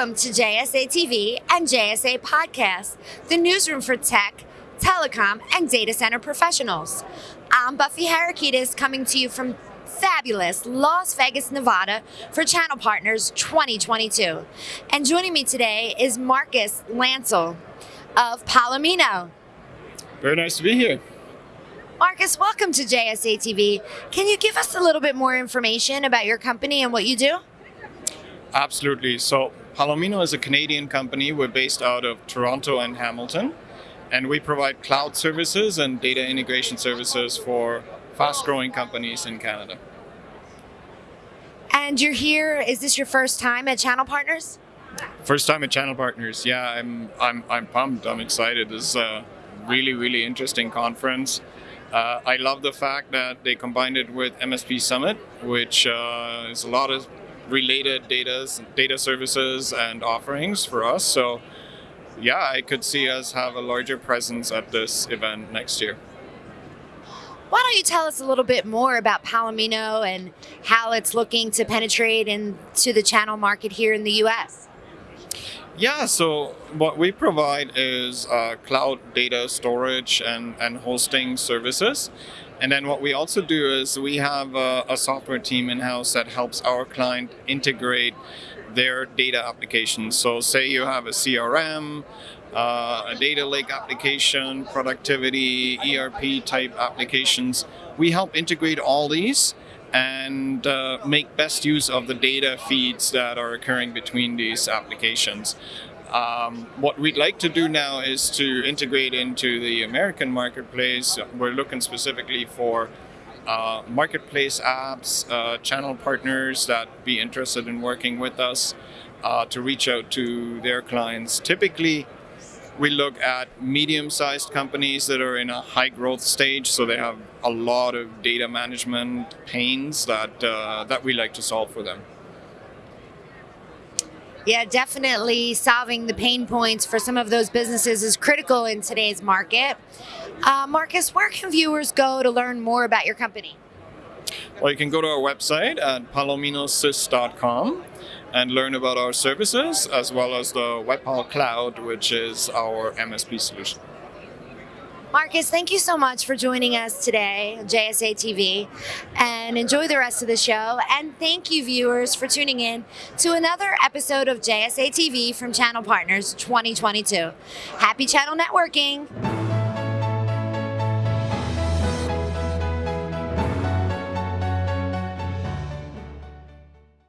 Welcome to JSA TV and JSA Podcast, the newsroom for tech, telecom, and data center professionals. I'm Buffy Harakitis coming to you from fabulous Las Vegas, Nevada for Channel Partners 2022. And joining me today is Marcus Lancel of Palomino. Very nice to be here. Marcus, welcome to JSA TV. Can you give us a little bit more information about your company and what you do? Absolutely. So, Palomino is a Canadian company. We're based out of Toronto and Hamilton, and we provide cloud services and data integration services for fast growing companies in Canada. And you're here, is this your first time at Channel Partners? First time at Channel Partners. Yeah, I'm I'm I'm pumped. I'm excited. This is a really really interesting conference. Uh, I love the fact that they combined it with MSP Summit, which uh, is a lot of related data, data services and offerings for us. So yeah, I could see us have a larger presence at this event next year. Why don't you tell us a little bit more about Palomino and how it's looking to penetrate into the channel market here in the US? Yeah, so what we provide is uh, cloud data storage and, and hosting services. And then what we also do is we have a, a software team in-house that helps our client integrate their data applications. So say you have a CRM, uh, a data lake application, productivity, ERP type applications. We help integrate all these and uh, make best use of the data feeds that are occurring between these applications. Um, what we'd like to do now is to integrate into the American marketplace. We're looking specifically for uh, marketplace apps, uh, channel partners that be interested in working with us uh, to reach out to their clients. Typically, we look at medium-sized companies that are in a high growth stage, so they have a lot of data management pains that uh, that we like to solve for them. Yeah, definitely solving the pain points for some of those businesses is critical in today's market. Uh, Marcus, where can viewers go to learn more about your company? Well, you can go to our website at palominosys.com and learn about our services as well as the WebPal Cloud, which is our MSP solution. Marcus, thank you so much for joining us today JSA TV and enjoy the rest of the show. And thank you, viewers, for tuning in to another episode of JSA TV from Channel Partners 2022. Happy channel networking!